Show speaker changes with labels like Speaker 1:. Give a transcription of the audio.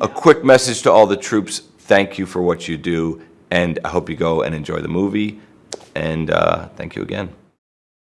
Speaker 1: a quick message to all the troops, thank you for what you do, and I hope you go and enjoy the movie, and uh, thank you again.